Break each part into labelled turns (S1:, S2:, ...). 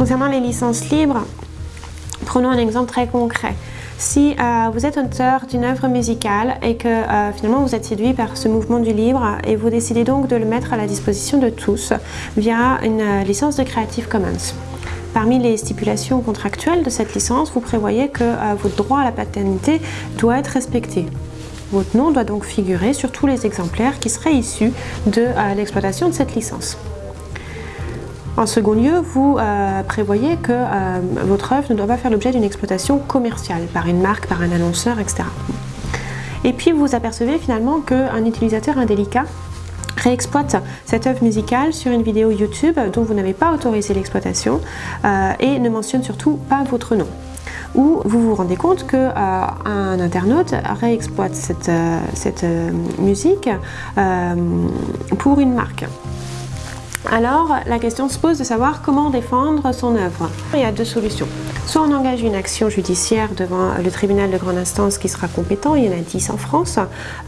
S1: Concernant les licences libres, prenons un exemple très concret. Si euh, vous êtes auteur d'une œuvre musicale et que euh, finalement vous êtes séduit par ce mouvement du libre et vous décidez donc de le mettre à la disposition de tous via une euh, licence de Creative Commons. Parmi les stipulations contractuelles de cette licence, vous prévoyez que votre droit à la paternité doit être respecté. Votre nom doit donc figurer sur tous les exemplaires qui seraient issus de l'exploitation de cette licence. En second lieu, vous euh, prévoyez que euh, votre œuvre ne doit pas faire l'objet d'une exploitation commerciale par une marque, par un annonceur, etc. Et puis vous apercevez finalement qu'un utilisateur indélicat réexploite cette œuvre musicale sur une vidéo YouTube dont vous n'avez pas autorisé l'exploitation euh, et ne mentionne surtout pas votre nom. Ou vous vous rendez compte qu'un internaute réexploite cette, cette musique pour une marque. Alors, la question se pose de savoir comment défendre son œuvre. Il y a deux solutions. Soit on engage une action judiciaire devant le tribunal de grande instance qui sera compétent, il y en a 10 en France,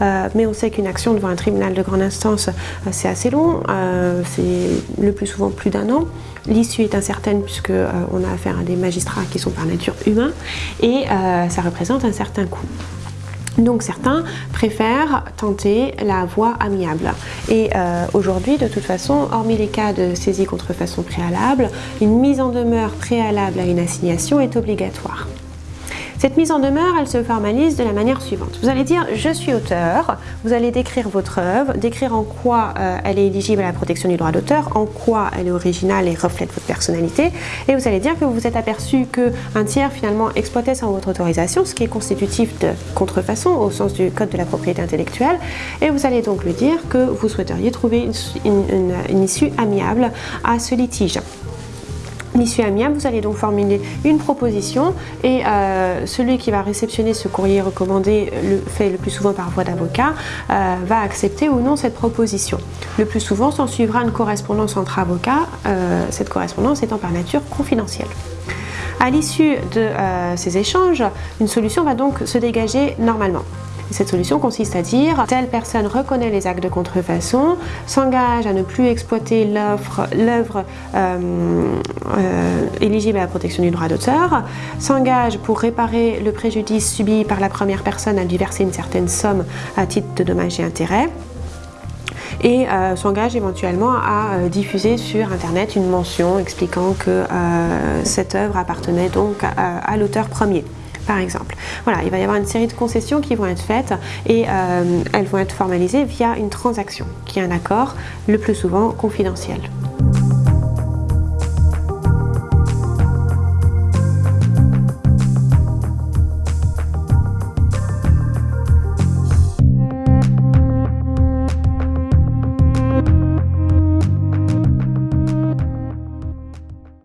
S1: euh, mais on sait qu'une action devant un tribunal de grande instance, euh, c'est assez long, euh, c'est le plus souvent plus d'un an. L'issue est incertaine puisque on a affaire à des magistrats qui sont par nature humains et ça représente un certain coût. Donc certains préfèrent tenter la voie amiable. Et euh, aujourd'hui, de toute façon, hormis les cas de saisie contre façon préalable, une mise en demeure préalable à une assignation est obligatoire. Cette mise en demeure, elle se formalise de la manière suivante. Vous allez dire « je suis auteur », vous allez décrire votre œuvre, décrire en quoi euh, elle est éligible à la protection du droit d'auteur, en quoi elle est originale et reflète votre personnalité, et vous allez dire que vous vous êtes aperçu qu'un tiers finalement exploitait sans votre autorisation, ce qui est constitutif de contrefaçon au sens du code de la propriété intellectuelle, et vous allez donc lui dire que vous souhaiteriez trouver une issue amiable à ce litige. L'issue amiable, vous allez donc formuler une proposition et euh, celui qui va réceptionner ce courrier recommandé, le, fait le plus souvent par voie d'avocat, euh, va accepter ou non cette proposition. Le plus souvent, s'en suivra une correspondance entre avocats, euh, cette correspondance étant par nature confidentielle. À l'issue de ces échanges, une solution va donc se dégager normalement. Cette solution consiste à dire telle personne reconnaît les actes de contrefaçon, s'engage à ne plus exploiter l'œuvre euh, euh, éligible à la protection du droit d'auteur, s'engage pour réparer le préjudice subi par la première personne à lui verser une certaine somme à titre de dommages et intérêts, et euh, s'engage éventuellement à diffuser sur internet une mention expliquant que cette œuvre appartenait donc à l'auteur premier par exemple. Voilà, il va y avoir une série de concessions qui vont être faites et euh, elles vont être formalisées via une transaction, qui est un accord le plus souvent confidentiel.